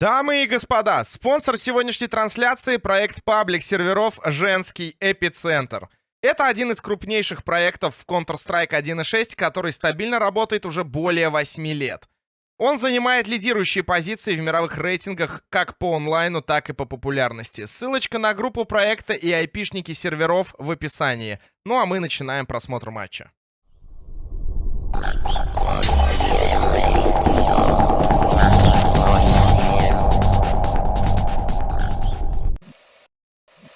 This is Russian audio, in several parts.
Дамы и господа, спонсор сегодняшней трансляции — проект паблик серверов «Женский эпицентр». Это один из крупнейших проектов в Counter-Strike 1.6, который стабильно работает уже более 8 лет. Он занимает лидирующие позиции в мировых рейтингах как по онлайну, так и по популярности. Ссылочка на группу проекта и айпишники серверов в описании. Ну а мы начинаем просмотр матча.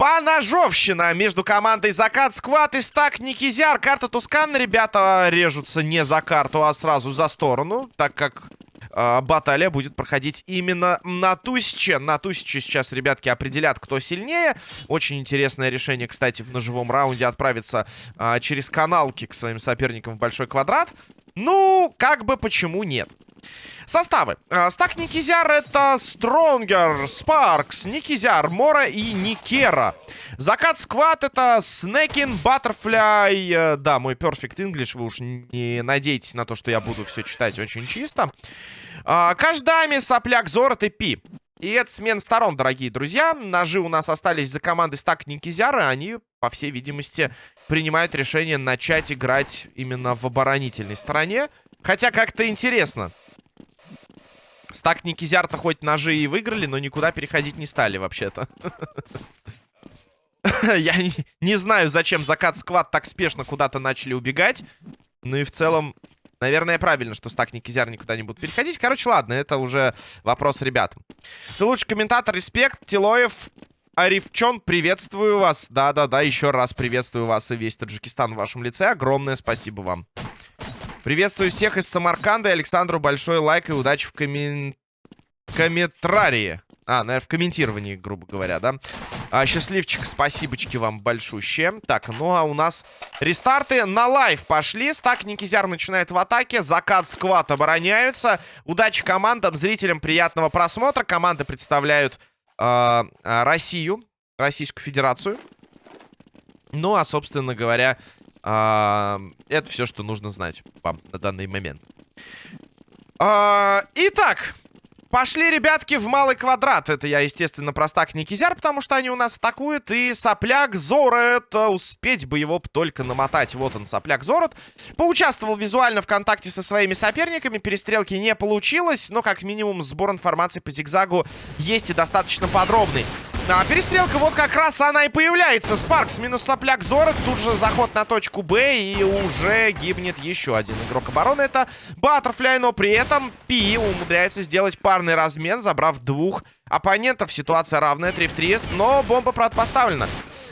Поножовщина между командой Закат Сквад и Стак Никизяр. Карта Тускан, ребята, режутся не за карту, а сразу за сторону, так как э, баталия будет проходить именно на Тусиче. На Тусиче сейчас ребятки определят, кто сильнее. Очень интересное решение, кстати, в ножевом раунде отправиться э, через каналки к своим соперникам в большой квадрат. Ну, как бы почему нет. Составы. А, стак Никизяр это Стронгер, Спаркс, Никизяр, Мора и Никера. Закат Сквад это Снекин, Баттерфляй. Э, да, мой Perfect English, вы уж не надейтесь на то, что я буду все читать очень чисто. А, Каждами, Сопляк, Зорот и Пи. И это смена сторон, дорогие друзья. Ножи у нас остались за командой Стак Никизяра. Они, по всей видимости, принимают решение начать играть именно в оборонительной стороне. Хотя как-то интересно. Стак Никизярта хоть ножи и выиграли, но никуда переходить не стали вообще-то. Я не знаю, зачем закат сквад так спешно куда-то начали убегать. Ну и в целом, наверное, правильно, что Стак Никизяр никуда не будут переходить. Короче, ладно, это уже вопрос ребятам. Ты лучший комментатор, респект. Тилоев, Арифчон, приветствую вас. Да-да-да, еще раз приветствую вас и весь Таджикистан в вашем лице. Огромное спасибо вам. Приветствую всех из Самарканда. Александру большой лайк и удачи в коммен... комментарии. А, наверное, в комментировании, грубо говоря, да? А, счастливчик, спасибочки вам большущие. Так, ну а у нас рестарты на live пошли. Стак Никизяр начинает в атаке. Закат сквад обороняются. Удачи командам, зрителям приятного просмотра. Команды представляют э, Россию, Российскую Федерацию. Ну, а, собственно говоря, а, это все, что нужно знать вам на данный момент. А, итак, пошли, ребятки, в малый квадрат. Это я, естественно, простак Никизяр, потому что они у нас атакуют. И сопляк Зорет. Успеть бы его только намотать. Вот он, сопляк Зорет. Поучаствовал визуально в контакте со своими соперниками. Перестрелки не получилось. Но, как минимум, сбор информации по зигзагу есть и достаточно подробный. А, перестрелка, вот как раз она и появляется. Спаркс минус сопляк Зорет. Тут же заход на точку Б. И уже гибнет еще один игрок обороны. Это Баттерфляй. Но при этом Пи умудряется сделать парный размен, забрав двух оппонентов. Ситуация равная. 3 в 3. Но бомба, правда, поставлена.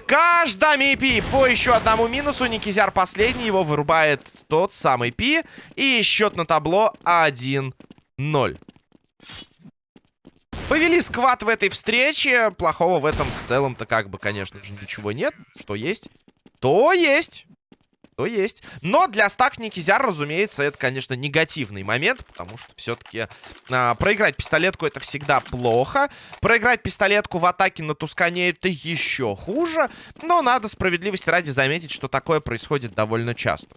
Каждами Пи по еще одному минусу. Никизяр последний. Его вырубает тот самый Пи. И счет на табло 1-0. Повели сквад в этой встрече. Плохого в этом в целом-то как бы, конечно же, ничего нет. Что есть? То есть. То есть. Но для стак Никизяр, разумеется, это, конечно, негативный момент. Потому что все-таки а, проиграть пистолетку это всегда плохо. Проиграть пистолетку в атаке на Тускане это еще хуже. Но надо справедливости ради заметить, что такое происходит довольно часто.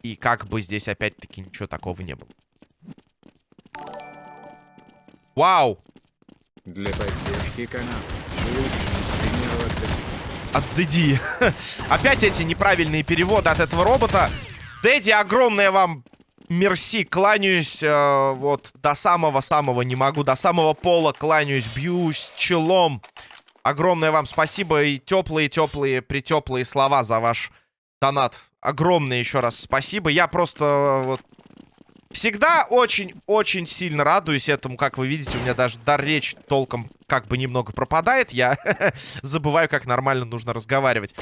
И как бы здесь опять-таки ничего такого не было. Вау! Для поддержки канала. От Дэдди. Опять эти неправильные переводы от этого робота. Дэдди, огромное вам мерси. Кланяюсь э, вот до самого-самого не могу. До самого пола кланяюсь. Бьюсь челом. Огромное вам спасибо и теплые-теплые, притеплые слова за ваш донат. Огромное еще раз спасибо. Я просто э, вот Всегда очень-очень сильно радуюсь этому. Как вы видите, у меня даже дар речи толком как бы немного пропадает. Я забываю, как нормально нужно разговаривать.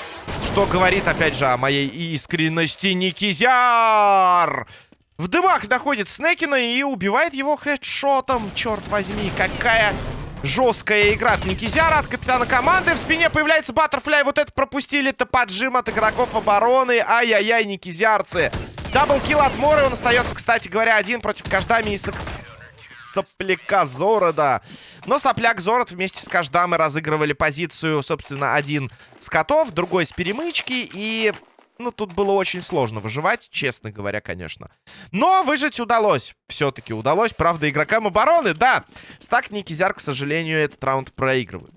Что говорит, опять же, о моей искренности Никизяр! В дымах находит Снекина и убивает его хедшотом. Черт возьми, какая жесткая игра от Никизяра, от капитана команды. В спине появляется Баттерфляй. Вот это пропустили-то поджим от игроков обороны. Ай-яй-яй, Никизярцы. Даблкил от Моры. Он остается, кстати говоря, один против Каждами и сопляка Зорода. Но сопляк Зород вместе с Каждамой разыгрывали позицию, собственно, один с котов, другой с перемычки. И Ну, тут было очень сложно выживать, честно говоря, конечно. Но выжить удалось. Все-таки удалось. Правда, игрокам обороны, да. Стак Никизяр, к сожалению, этот раунд проигрывает.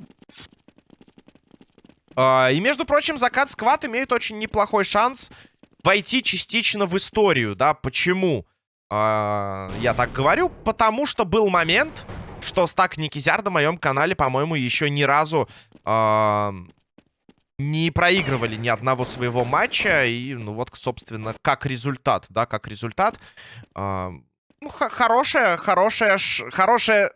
А, и, между прочим, закат сквад имеет очень неплохой шанс войти частично в историю, да. Почему а, я так говорю? Потому что был момент, что стак Никизяр на моем канале, по-моему, еще ни разу а, не проигрывали ни одного своего матча. И, ну вот, собственно, как результат, да, как результат. А, ну, хорошая, хорошая, хорошая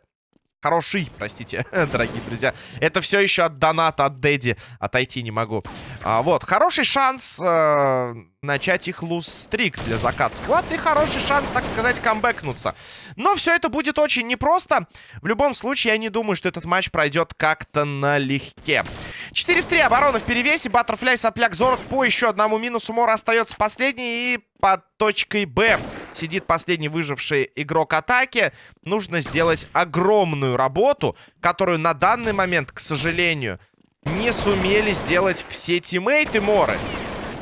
Хороший, простите, дорогие друзья. Это все еще от доната, от Дэдди. Отойти не могу. А, вот, хороший шанс э, начать их луз-стрик для закат сквад. И хороший шанс, так сказать, камбэкнуться. Но все это будет очень непросто. В любом случае, я не думаю, что этот матч пройдет как-то налегке. 4 в 3, оборона в перевесе. Баттерфляй, сопляк, Зорот по еще одному минусу. Мора остается последний. И под точкой Б сидит последний выживший игрок атаки. Нужно сделать огромную работу, которую на данный момент, к сожалению, не сумели сделать все тиммейты Моры.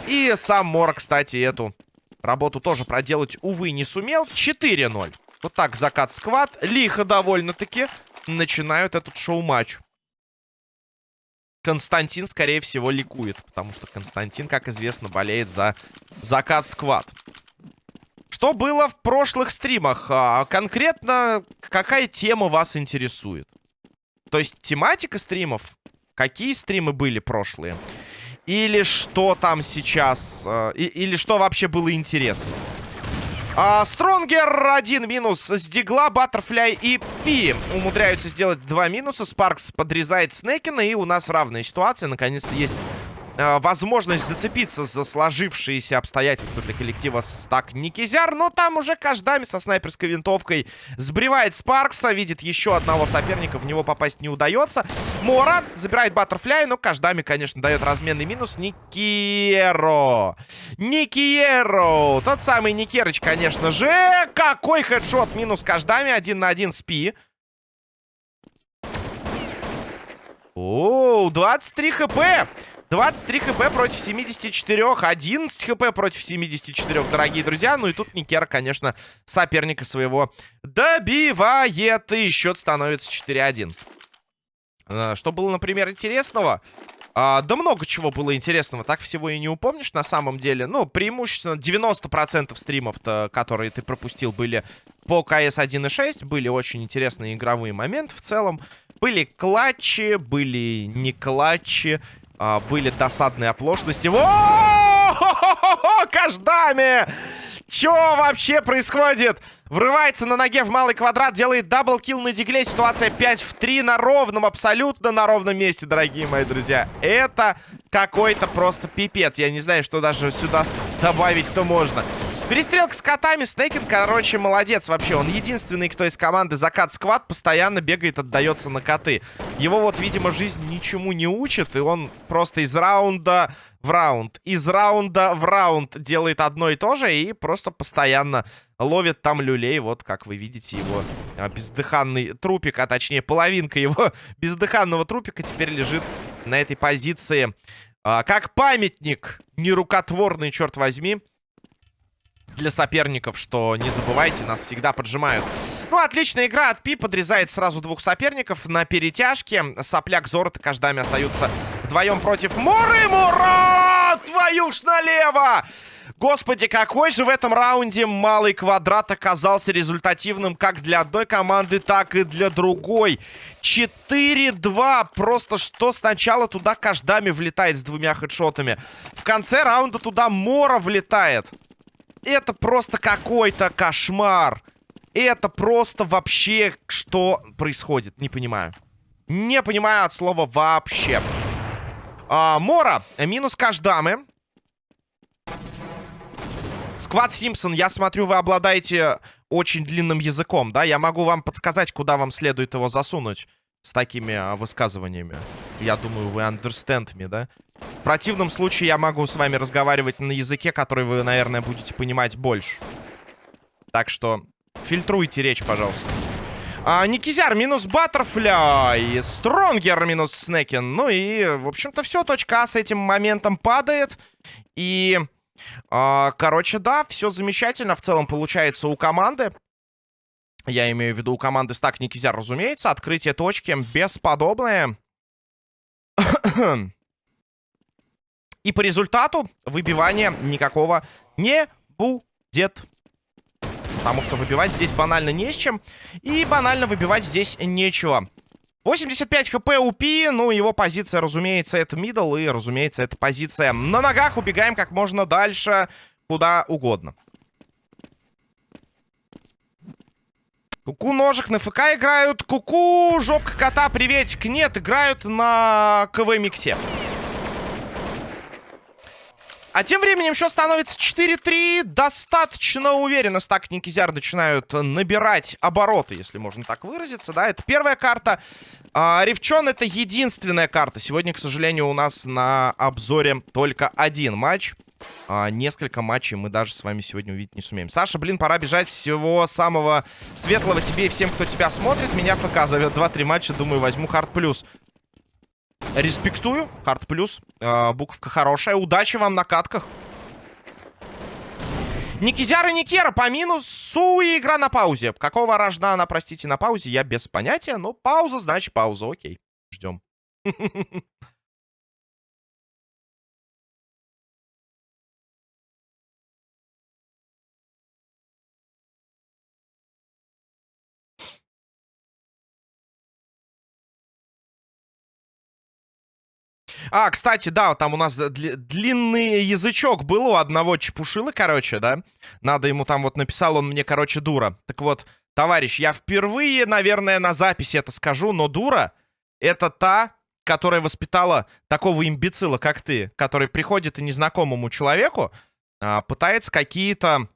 И сам Мора, кстати, эту работу тоже проделать, увы, не сумел. 4-0. Вот так закат сквад. Лихо довольно-таки начинают этот шоу-матч. Константин, скорее всего, ликует. Потому что Константин, как известно, болеет за закат сквад. Что было в прошлых стримах? А, конкретно, какая тема вас интересует? То есть, тематика стримов? Какие стримы были прошлые? Или что там сейчас? А, и, или что вообще было интересно? А, Стронгер один минус с Дигла, Баттерфляй и Пи умудряются сделать два минуса. Спаркс подрезает Снекина, и у нас равная ситуация. Наконец-то есть э, возможность зацепиться за сложившиеся обстоятельства для коллектива стак Никизяр. Но там уже каждами со снайперской винтовкой сбривает Спаркса. Видит еще одного соперника, в него попасть не удается. Мора забирает Баттерфляй, но каждами, конечно, дает разменный минус. Никеро. Никеро. Тот самый Никерыч, конечно же. Какой хедшот. Минус каждами. Один на один спи. О, 23 хп. 23 хп против 74. 11 хп против 74, дорогие друзья. Ну и тут Никера, конечно, соперника своего добивает. И счет становится 4-1. А, что было, например, интересного? А, да много чего было интересного. Так всего и не упомнишь на самом деле. Ну, преимущественно 90% стримов, которые ты пропустил, были по КС 1.6. Были очень интересные игровые моменты в целом. Были клатчи, были не клатчи а, были досадные оплошности. О! Каждами! Чё вообще происходит? Врывается на ноге в малый квадрат, делает double kill на дигле. Ситуация 5 в 3 на ровном, абсолютно на ровном месте, дорогие мои друзья. Это какой-то просто пипец. Я не знаю, что даже сюда добавить-то можно. Перестрелка с котами. Снейкин, короче, молодец вообще. Он единственный, кто из команды Закат Сквад постоянно бегает, отдается на коты. Его вот, видимо, жизнь ничему не учит, и он просто из раунда в раунд, из раунда в раунд делает одно и то же, и просто постоянно ловит там люлей. Вот, как вы видите, его а, бездыханный трупик, а точнее половинка его бездыханного трупика теперь лежит на этой позиции. А, как памятник нерукотворный, черт возьми для соперников, что не забывайте, нас всегда поджимают. Ну, отличная игра от Пи, подрезает сразу двух соперников на перетяжке. Сопляк Зорот и Каждами остаются вдвоем против Муры. Мура! Твою ж налево! Господи, какой же в этом раунде малый квадрат оказался результативным как для одной команды, так и для другой. 4-2. Просто что сначала туда Каждами влетает с двумя хедшотами. В конце раунда туда Мора влетает. Это просто какой-то кошмар. Это просто вообще что происходит? Не понимаю. Не понимаю от слова вообще. А, Мора, минус Каждамы. Сквад Симпсон, я смотрю, вы обладаете очень длинным языком, да? Я могу вам подсказать, куда вам следует его засунуть с такими а, высказываниями. Я думаю, вы understand me, да? В противном случае я могу с вами разговаривать на языке, который вы, наверное, будете понимать больше. Так что фильтруйте речь, пожалуйста. А, Никизяр минус Баттерфляй. Стронгер минус Снекин. Ну и, в общем-то, все. Точка А с этим моментом падает. И, а, короче, да, все замечательно в целом получается у команды. Я имею в виду у команды Стак Никизяр, разумеется. Открытие точки бесподобное. И по результату выбивания никакого не будет. Потому что выбивать здесь банально не с чем. И банально выбивать здесь нечего. 85 хп у Пи, ну, его позиция, разумеется, это мидл, и, разумеется, это позиция на ногах. Убегаем как можно дальше, куда угодно. Куку ножик на ФК играют. Куку, жопка кота, приветик. Нет, играют на КВ-миксе. А тем временем счет становится 4-3. Достаточно уверенно стак Никизяр начинают набирать обороты, если можно так выразиться. Да, это первая карта. А, Ревчон это единственная карта. Сегодня, к сожалению, у нас на обзоре только один матч. А, несколько матчей мы даже с вами сегодня увидеть не сумеем. Саша, блин, пора бежать. Всего самого светлого тебе и всем, кто тебя смотрит. Меня ФК зовет 2-3 матча. Думаю, возьму хард плюс. Респектую. Хард плюс. Э, буковка хорошая. Удачи вам на катках. Никизяр и Никера по минусу и игра на паузе. Какого рожна она, простите, на паузе, я без понятия. Но пауза, значит пауза. Окей, ждем. А, кстати, да, там у нас дли длинный язычок был у одного чепушила, короче, да? Надо ему там вот написал он мне, короче, дура. Так вот, товарищ, я впервые, наверное, на записи это скажу, но дура — это та, которая воспитала такого имбецила, как ты, который приходит и незнакомому человеку а, пытается какие-то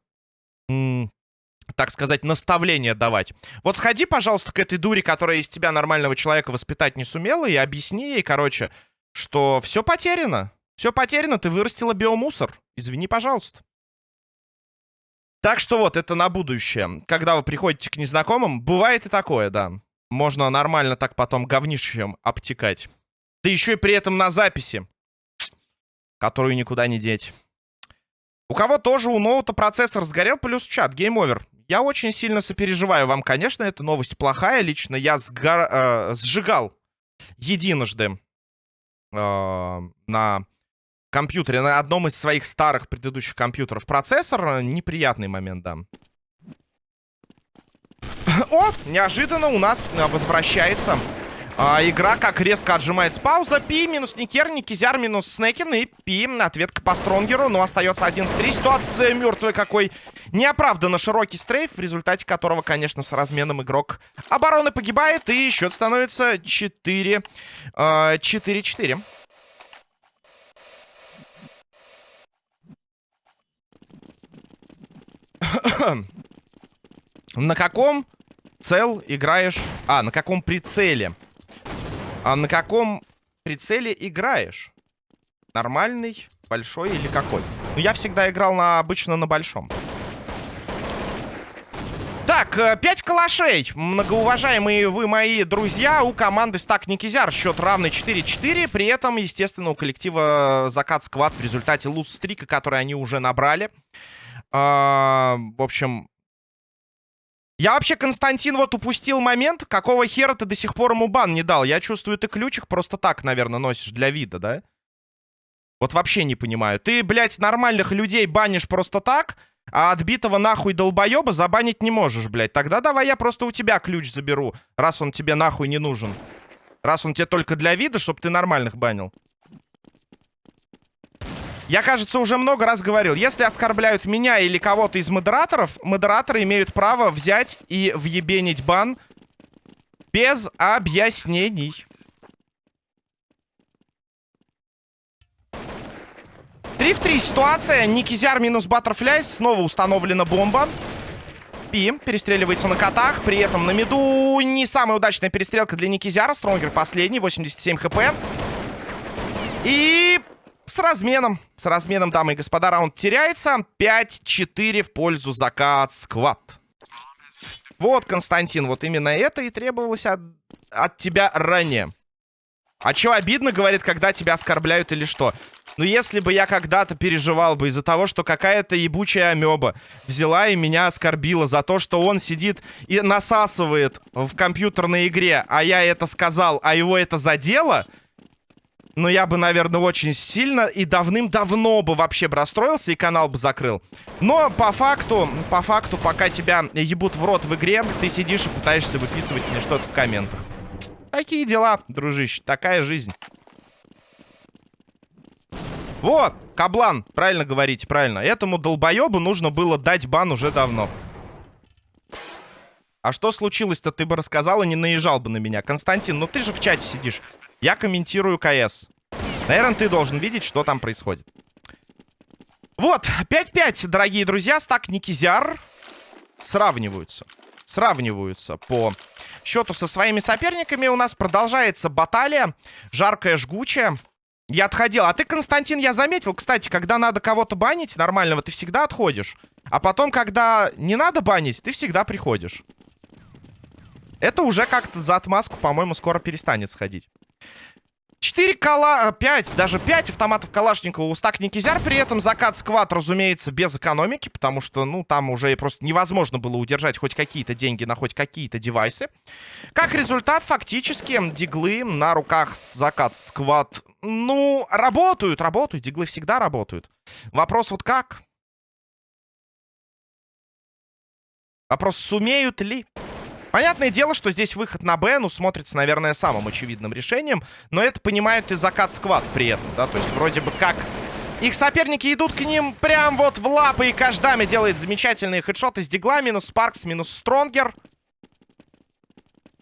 так сказать, наставления давать. Вот сходи, пожалуйста, к этой дуре, которая из тебя нормального человека воспитать не сумела, и объясни ей, короче, что все потеряно. Все потеряно, ты вырастила биомусор. Извини, пожалуйста. Так что вот, это на будущее. Когда вы приходите к незнакомым, бывает и такое, да. Можно нормально так потом говнищем обтекать. Да еще и при этом на записи. Которую никуда не деть. У кого тоже у ноута процессор сгорел, плюс чат, game over. Я очень сильно сопереживаю вам, конечно, эта новость плохая. Лично я сгор... э, сжигал единожды на компьютере, на одном из своих старых предыдущих компьютеров процессор. Неприятный момент, да. О, неожиданно у нас возвращается а, игра, как резко отжимается пауза. Пи минус Никер, Никизяр минус Снекин. И Пи, ответка по Стронгеру. Но остается один в три. Ситуация мертвая какой. Неоправданно широкий стрейф, в результате которого, конечно, с разменом игрок обороны погибает. И счет становится 4-4. 4-4. На каком цел играешь... А, на каком прицеле? А на каком прицеле играешь? Нормальный, большой или какой? Ну, я всегда играл на, обычно на большом. Так, 5 э, калашей. Многоуважаемые вы мои друзья, у команды Стак Никизяр счет равный 4-4. При этом, естественно, у коллектива Закат Сквад в результате луз-стрика, который они уже набрали. А, в общем, я вообще, Константин, вот упустил момент, какого хера ты до сих пор ему бан не дал. Я чувствую, ты ключик просто так, наверное, носишь для вида, да? Вот вообще не понимаю. Ты, блядь, нормальных людей банишь просто так, а отбитого нахуй долбоеба забанить не можешь, блядь. Тогда давай я просто у тебя ключ заберу, раз он тебе нахуй не нужен. Раз он тебе только для вида, чтобы ты нормальных банил. Я, кажется, уже много раз говорил, если оскорбляют меня или кого-то из модераторов, модераторы имеют право взять и въебенить бан без объяснений. Три в три ситуация. Никизяр минус Баттерфляй. Снова установлена бомба. Пи перестреливается на котах. При этом на миду не самая удачная перестрелка для Никизяра. Стронгер последний. 87 хп. И с разменом. С разменом, дамы и господа, раунд теряется. 5-4 в пользу закат сквад. Вот, Константин, вот именно это и требовалось от, от тебя ранее. А чё обидно, говорит, когда тебя оскорбляют или что? Ну, если бы я когда-то переживал бы из-за того, что какая-то ебучая амеба взяла и меня оскорбила за то, что он сидит и насасывает в компьютерной игре, а я это сказал, а его это задело... Но я бы, наверное, очень сильно и давным-давно бы вообще бы расстроился и канал бы закрыл. Но по факту, по факту, пока тебя ебут в рот в игре, ты сидишь и пытаешься выписывать мне что-то в комментах. Такие дела, дружище, такая жизнь. Вот, Каблан, правильно говорите, правильно. Этому долбоебу нужно было дать бан уже давно. А что случилось-то, ты бы рассказал и не наезжал бы на меня. Константин, ну ты же в чате сидишь. Я комментирую КС. Наверное, ты должен видеть, что там происходит. Вот, 5-5, дорогие друзья. Стак Никизяр сравниваются. Сравниваются по счету со своими соперниками. У нас продолжается баталия. Жаркая, жгучая. Я отходил. А ты, Константин, я заметил, кстати, когда надо кого-то банить нормального, ты всегда отходишь. А потом, когда не надо банить, ты всегда приходишь. Это уже как-то за отмазку, по-моему, скоро перестанет сходить. 4 кала... 5, даже 5 автоматов Калашникова у стак Никизяр. При этом закат сквад, разумеется, без экономики, потому что, ну, там уже просто невозможно было удержать хоть какие-то деньги на хоть какие-то девайсы. Как результат, фактически, диглы на руках закат сквад, ну, работают, работают. Диглы всегда работают. Вопрос вот как? Вопрос, сумеют ли? Понятное дело, что здесь выход на Б, ну, смотрится, наверное, самым очевидным решением. Но это понимают и закат сквад при этом, да? То есть вроде бы как... Их соперники идут к ним прям вот в лапы, и Каждами делает замечательные хедшоты с дигла. Минус Спаркс, минус Стронгер.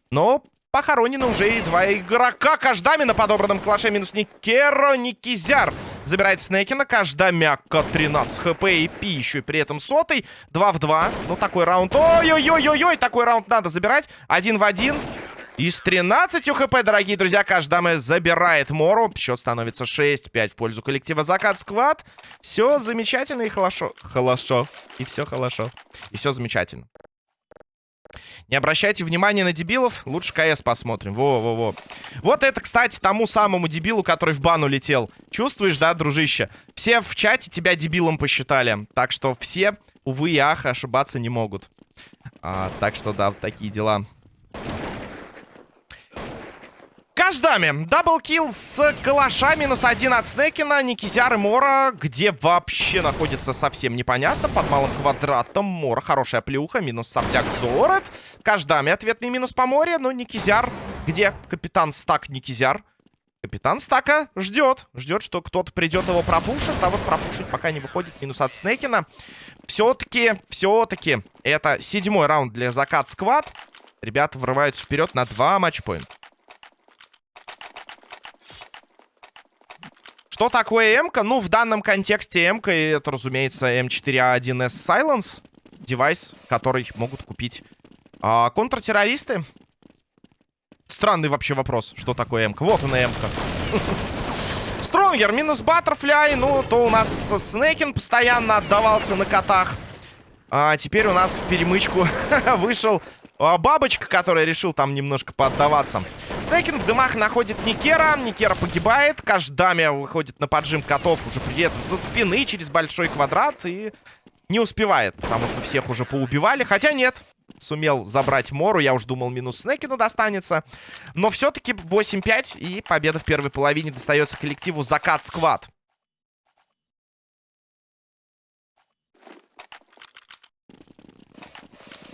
Но похоронены уже и два игрока. Каждами на подобранном клаше минус Никеро, Никизяр. Забирает Снекина. Каждая мягко 13 хп и пи еще и при этом сотый. 2 в 2. Ну, такой раунд. Ой-ой-ой-ой-ой. Такой раунд надо забирать. Один в один. И с 13 хп, дорогие друзья, каждая забирает Мору. Счет становится 6-5 в пользу коллектива Закат Сквад. Все замечательно и хорошо. Хорошо. И все хорошо. И все замечательно. Не обращайте внимания на дебилов. Лучше КС посмотрим. Во-во-во. Вот это, кстати, тому самому дебилу, который в бан улетел. Чувствуешь, да, дружище? Все в чате тебя дебилом посчитали. Так что все, увы и ах, ошибаться не могут. А, так что, да, такие дела. Каждами. Даблкил с калаша. Минус один от Снекина. Никизяр и Мора. Где вообще находится совсем непонятно. Под малым квадратом. Мора. Хорошая плюха. Минус сопляк Зорет. Каждами. Ответный минус по море. Но Никизяр. Где капитан Стак Никизяр? Капитан Стака ждет. Ждет, что кто-то придет его пропушит. А вот пропушить пока не выходит. Минус от Снекина. Все-таки, все-таки. Это седьмой раунд для закат сквад. Ребята врываются вперед на два матчпоинта. Что такое м -ка? Ну, в данном контексте м это, разумеется, М4А1С Silence. Девайс, который могут купить а, контртеррористы. Странный вообще вопрос, что такое м -ка. Вот она м -ка. Stronger минус Butterfly. Ну, то у нас Снекин постоянно отдавался на котах. А теперь у нас в перемычку вышел а, Бабочка, который решил там немножко поддаваться. Снекин в дымах находит Никера. Никера погибает. Каждами выходит на поджим котов уже при этом со спины через большой квадрат. И не успевает, потому что всех уже поубивали. Хотя нет, сумел забрать Мору. Я уж думал, минус Снекину достанется. Но все-таки 8-5. И победа в первой половине достается коллективу Закат Сквад.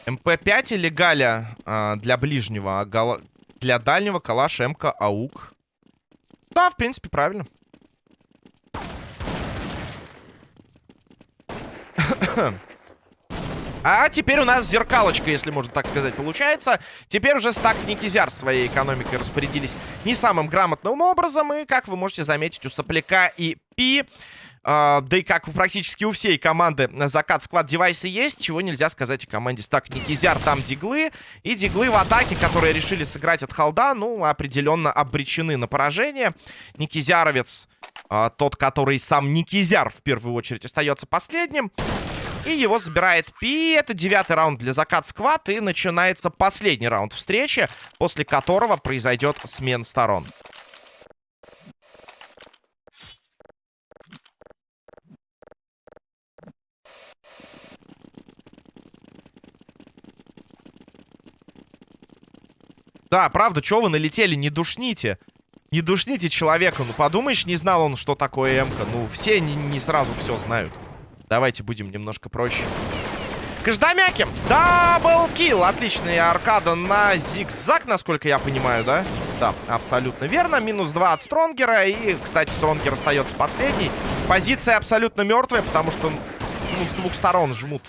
МП-5 или Галя а, для ближнего, а. Для дальнего калаш, МК, АУК. Да, в принципе, правильно. А теперь у нас зеркалочка, если можно так сказать, получается. Теперь уже стак Никизяр своей экономикой распорядились не самым грамотным образом. И, как вы можете заметить, у Сопляка и Пи да и как практически у всей команды закат сквад девайсы есть, чего нельзя сказать о команде Стак Никизяр. Там диглы. И диглы в атаке, которые решили сыграть от холда, ну, определенно обречены на поражение. Никизяровец, uh, тот, который сам Никизяр в первую очередь остается последним. И его забирает Пи. Это девятый раунд для закат сквад. И начинается последний раунд встречи, после которого произойдет смен сторон. Да, правда, чё вы налетели? Не душните. Не душните человека. Ну, подумаешь, не знал он, что такое МК. Ну, все не, не сразу все знают. Давайте будем немножко проще. Каждомяки. Даблкил. Отличная аркада на зигзаг, насколько я понимаю, да? Да, абсолютно верно. Минус 2 от Стронгера. И, кстати, Стронгер остается последний. Позиция абсолютно мертвая, потому что ну, с двух сторон жмут.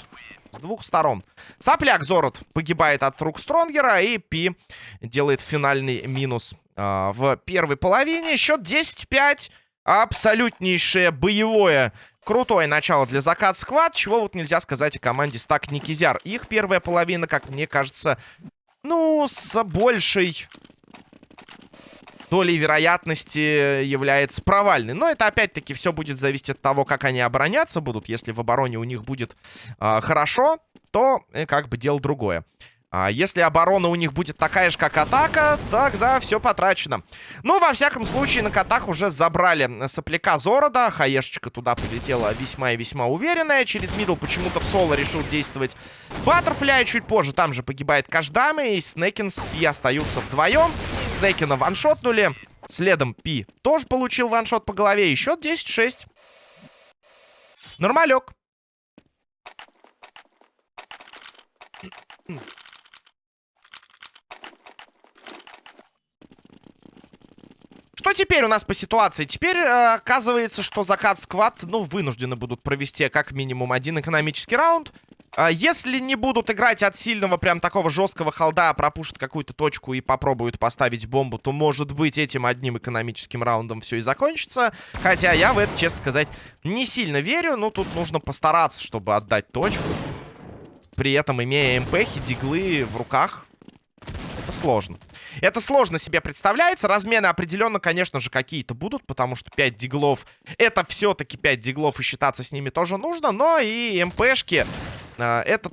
Двух сторон. Сопляк Зорот погибает от рук Стронгера. И Пи делает финальный минус э, в первой половине. Счет 10-5. Абсолютнейшее боевое Крутое начало для закат сквад, чего вот нельзя сказать о команде Стак Никизяр. Их первая половина, как мне кажется, ну, с большей долей вероятности является провальной. Но это опять-таки все будет зависеть от того, как они обороняться будут. Если в обороне у них будет э, хорошо, то э, как бы дело другое. А если оборона у них будет такая же, как атака, тогда все потрачено. Ну, во всяком случае, на котах уже забрали сопляка Зорода. Хаешечка туда полетела весьма и весьма уверенная. Через мидл почему-то в соло решил действовать Баттерфляй. Чуть позже там же погибает Каждами. И Снекин с Пи остаются вдвоем. Снекина ваншотнули. Следом Пи тоже получил ваншот по голове. И счет 10-6. Нормалек. Что теперь у нас по ситуации? Теперь э, оказывается, что закат сквад, ну, вынуждены будут провести как минимум один экономический раунд. Э, если не будут играть от сильного, прям такого жесткого холда, а пропушат какую-то точку и попробуют поставить бомбу, то, может быть, этим одним экономическим раундом все и закончится. Хотя я в это, честно сказать, не сильно верю. Но тут нужно постараться, чтобы отдать точку. При этом, имея МПхи, диглы в руках, это сложно. Это сложно себе представляется. Размены определенно, конечно же, какие-то будут, потому что 5 диглов... Это все-таки 5 диглов, и считаться с ними тоже нужно. Но и МПшки... Это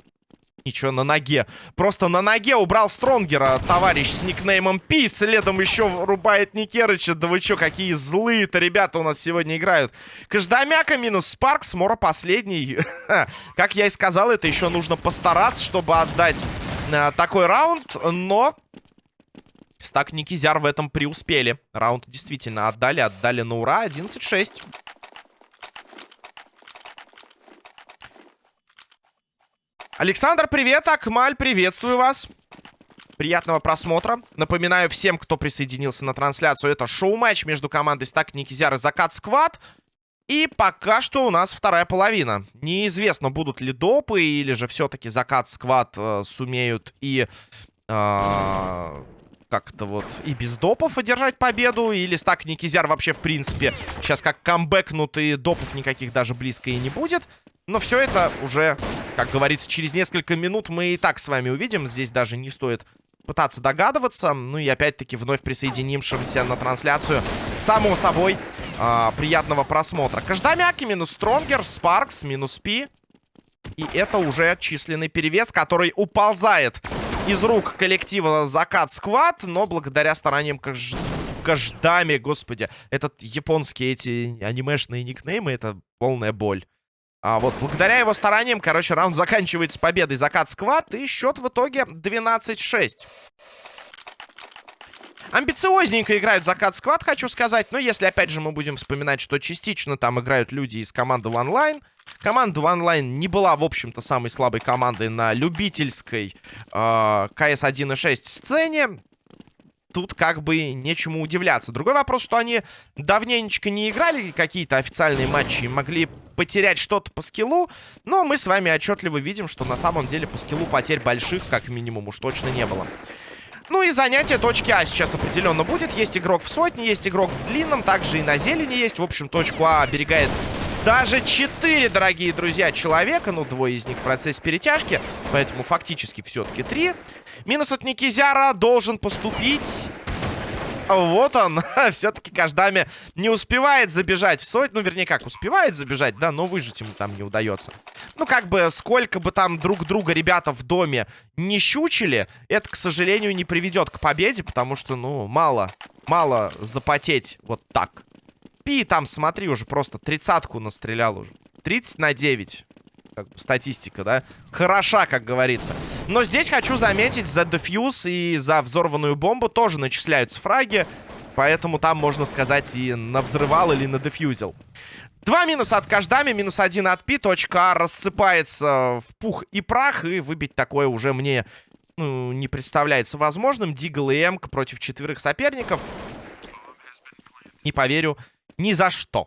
Ничего, на ноге. Просто на ноге убрал Стронгера товарищ с никнеймом Пи. Следом еще рубает Никерыча. Да вы что, какие злые-то ребята у нас сегодня играют. Каждомяка минус Спаркс. Мора последний. как я и сказал, это еще нужно постараться, чтобы отдать э, такой раунд. Но Стак Никизяр в этом преуспели. Раунд действительно отдали, отдали на ура. 11-6. Александр, привет. Акмаль, приветствую вас. Приятного просмотра. Напоминаю всем, кто присоединился на трансляцию, это шоу-матч между командой Стак Никизяр и Закат Сквад. И пока что у нас вторая половина. Неизвестно, будут ли допы, или же все-таки Закат Сквад э, сумеют и... Э, как-то вот и без допов одержать победу. Или стак Никизяр вообще, в принципе, сейчас как камбэкнут и допов никаких даже близко и не будет. Но все это уже, как говорится, через несколько минут мы и так с вами увидим. Здесь даже не стоит пытаться догадываться. Ну и опять-таки вновь присоединившимся на трансляцию, само собой, э, приятного просмотра. Каждомяки минус Стронгер, Спаркс минус Пи. И это уже численный перевес, который уползает из рук коллектива Закат Сквад, но благодаря стараниям Каж... Каждами, господи, этот японские эти анимешные никнеймы, это полная боль. А вот благодаря его стараниям, короче, раунд заканчивается победой Закат Сквад, и счет в итоге 12-6. Амбициозненько играют Закат Сквад, хочу сказать. Но если, опять же, мы будем вспоминать, что частично там играют люди из команды OneLine. Команда OneLine не была, в общем-то, самой слабой командой на любительской э, CS 1.6 сцене. Тут как бы нечему удивляться. Другой вопрос, что они давненечко не играли какие-то официальные матчи и могли потерять что-то по скиллу. Но мы с вами отчетливо видим, что на самом деле по скиллу потерь больших, как минимум, уж точно не было. Ну и занятие точки А сейчас определенно будет. Есть игрок в сотне, есть игрок в длинном, также и на зелени есть. В общем, точку А оберегает даже 4, дорогие друзья, человека. Ну, двое из них в процессе перетяжки. Поэтому фактически все-таки 3. Минус от Никизяра должен поступить. Вот он. Все-таки Каждами не успевает забежать в сотню. Ну, вернее, как, успевает забежать, да, но выжить ему там не удается. Ну, как бы, сколько бы там друг друга ребята в доме не щучили, это, к сожалению, не приведет к победе, потому что, ну, мало, мало запотеть вот так. Пи там, смотри, уже просто тридцатку настрелял уже. 30 на 9 как бы, статистика, да, хороша, как говорится. Но здесь хочу заметить, за дефьюз и за взорванную бомбу тоже начисляются фраги. Поэтому там, можно сказать, и на взрывал или на дефьюзил. Два минуса от Каждами, минус один от Пи. Точка А рассыпается в пух и прах. И выбить такое уже мне ну, не представляется возможным. Дигл и Эмк против четверых соперников. Не поверю ни за что.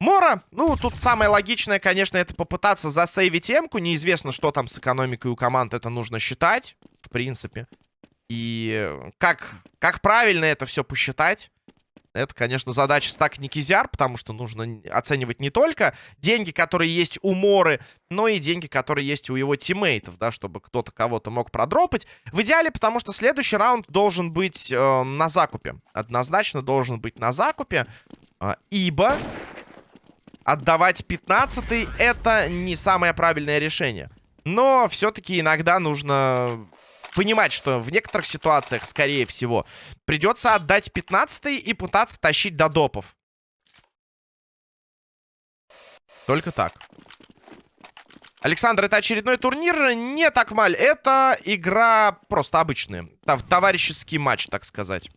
Мора, ну, тут самое логичное, конечно, это попытаться засейвить эмку. Неизвестно, что там с экономикой у команд, это нужно считать, в принципе. И как, как правильно это все посчитать, это, конечно, задача стак Никизяр, потому что нужно оценивать не только деньги, которые есть у Моры, но и деньги, которые есть у его тиммейтов, да, чтобы кто-то кого-то мог продропать. В идеале, потому что следующий раунд должен быть э, на закупе. Однозначно должен быть на закупе, э, ибо отдавать 15 это не самое правильное решение. Но все-таки иногда нужно понимать, что в некоторых ситуациях, скорее всего, придется отдать 15 и пытаться тащить до допов. Только так. Александр, это очередной турнир. Не так маль. Это игра просто обычная. Товарищеский матч, так сказать.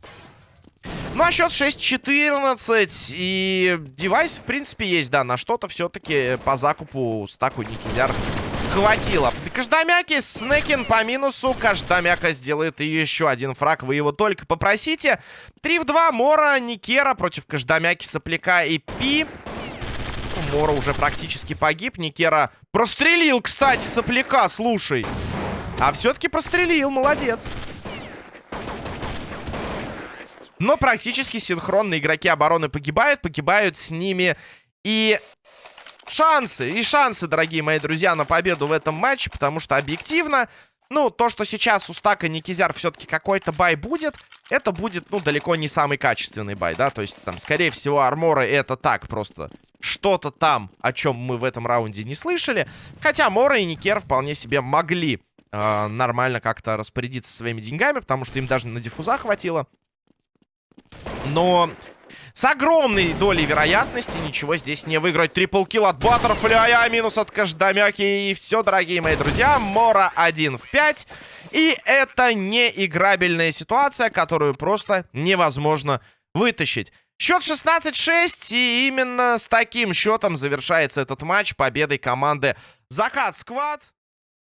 Ну, а счет 6-14. И девайс, в принципе, есть, да. На что-то все-таки по закупу стаку Никизяр хватило. Каждомяки, Снекин по минусу. Каждомяка сделает еще один фраг. Вы его только попросите. 3 в 2. Мора, Никера против Каждомяки, Сопляка и Пи. Мора уже практически погиб. Никера прострелил, кстати, Сопляка, слушай. А все-таки прострелил, молодец. Но практически синхронно игроки обороны погибают. Погибают с ними и шансы. И шансы, дорогие мои друзья, на победу в этом матче. Потому что объективно, ну, то, что сейчас у стака Никизяр все-таки какой-то бай будет, это будет, ну, далеко не самый качественный бай, да. То есть, там, скорее всего, арморы это так просто что-то там, о чем мы в этом раунде не слышали. Хотя Мора и Никер вполне себе могли э, нормально как-то распорядиться своими деньгами, потому что им даже на диффуза хватило. Но с огромной долей вероятности ничего здесь не выиграть. Трипл килл от Баттерфляя, минус от Каждамяки. И все, дорогие мои друзья, Мора 1 в 5. И это не играбельная ситуация, которую просто невозможно вытащить. Счет 16-6, и именно с таким счетом завершается этот матч победой команды Закат Сквад.